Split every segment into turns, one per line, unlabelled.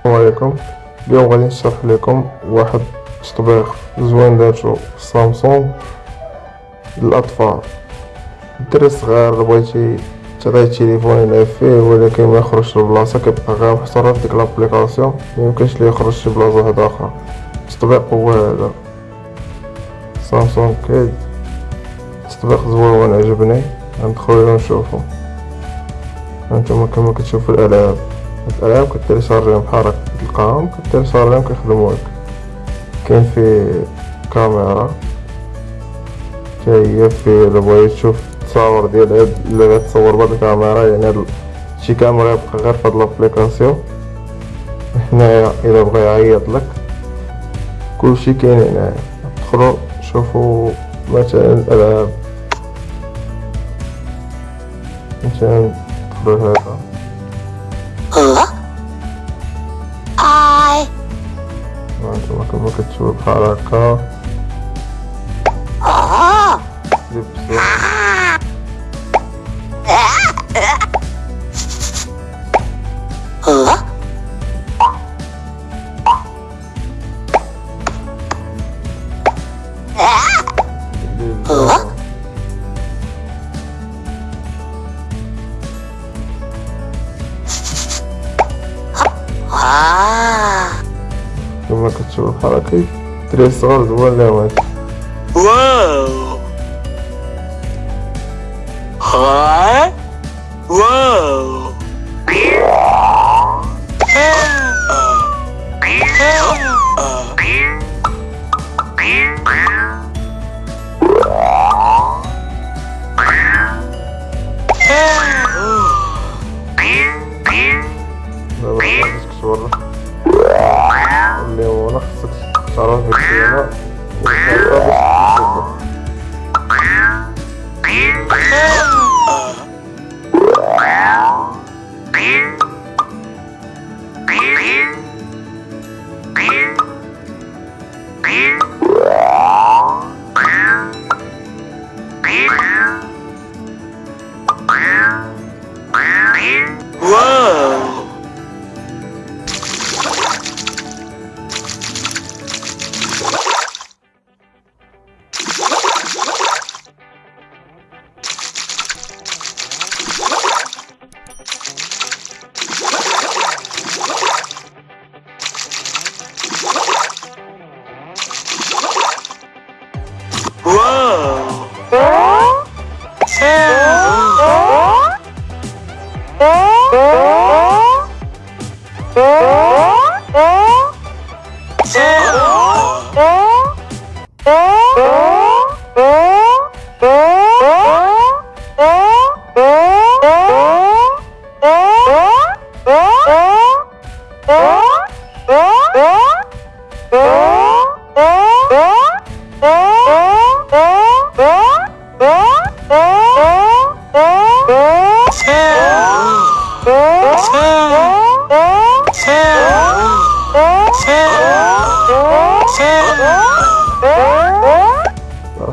السلام عليكم. اليوم غادي نشرح لكم واحد تطبيق زوين دارتو سامسونج للأطفال. الدري الصغير بغيتي تعطيه التليفون يلعب فيه ولكن ما يخرجش لبلاصة كيبقى غير محصور في ديك l'application ميمكنش ليه يخرج شي بلاصة واحدة أخرى. التطبيق هو هذا. Samsung Kids. تطبيق زوين عجبني. ندخلو نشوفو هانتوما كما كتشوفو الالعاب الالعاب كتيليشارجيهم بحال هكا كتلقاهم كتيليشارجيهم كيخدمو لك كاين فيه كاميرا حتى هي في إلا بغيت تشوف التصاور ديال هاد اللي غتصور بهاد الكاميرا يعني هاد شي كاميرا يبقى غير فهاد l'application. هنايا إلا بغا يعيط لك. كلشي كاين هنايا. دخلو شوفو مثلا الالعاب مثلا دخلو هذا. выкачиваю парака. Липсу. 아. هكا
آه.
لبسو
آه.
لبسو
آه.
كما كتشوفو بحال هكا دري صغار زوين ليهم هادشي
واو هاي واو
دابا 근데 워낙
잘하는
백수나 서비스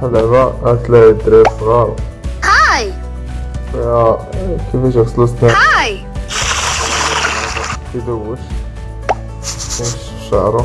Hello, that's low
drip,
wow. Hi! Yeah. Jakiegoś oslusnego. Hi! Ty dołóż. Coś szaro.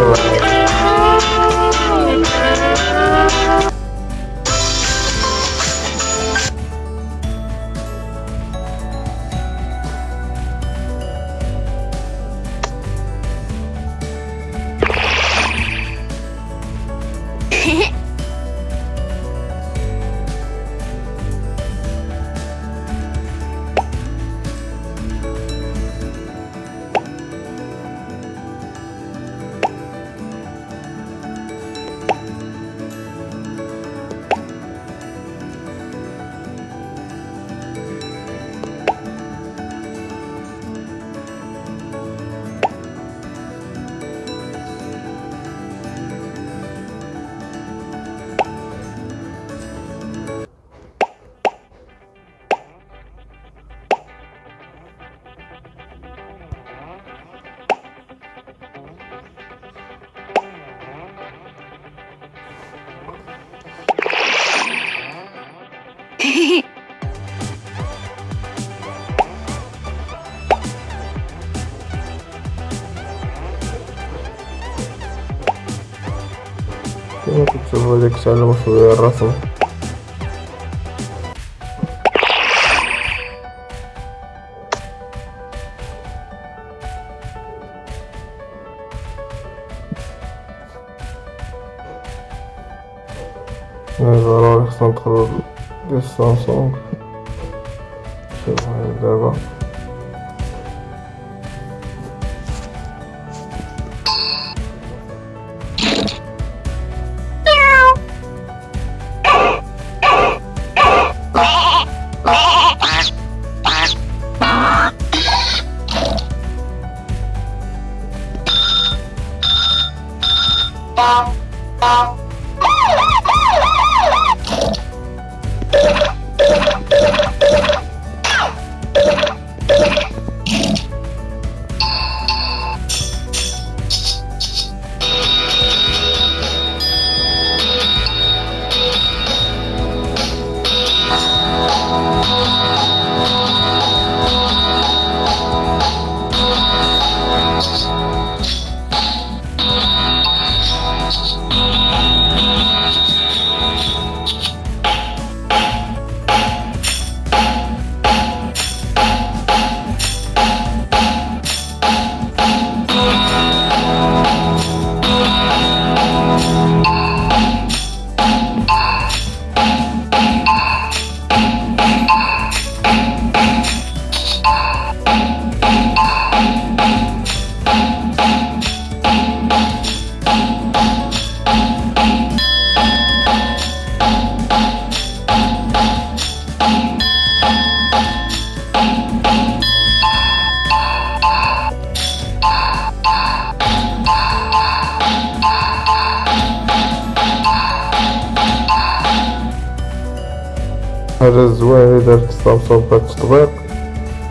Thank you. كما كتشوفو هاديك تعلمو شوية الرسم ضروري خصنا ندخلو ديال سامسونج شوف هاي دابا 빵 حاجة زوينة دارت سامسونج بهاد التطبيق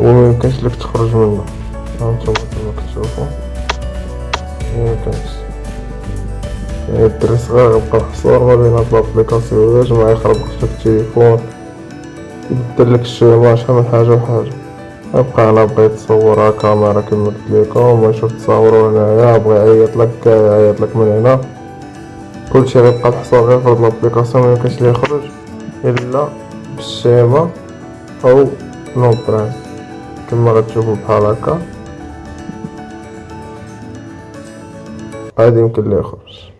هو ميمكنش لك تخرج منه. هانتوما كما كتشوفو ميمكنش يعني الدري صغير يبقى محصور ما بين هاد l'application باش ما يخربقش لك التليفون. يبدل لك ال schéma شحال من حاجة وحاجة يبقى أنا بغيت تصورها كاميرا كما قلت لكم ما يشوف تصاورو هنايا بغى يعيط لك يعيط لك من هنا. كلشي غيبقى محصور غير في هاد l'application ميمكنش ليه يخرج إلا بال schéma أو l'empreinte كما غتشوفو بحال هكا عادي يمكن ليه يخرج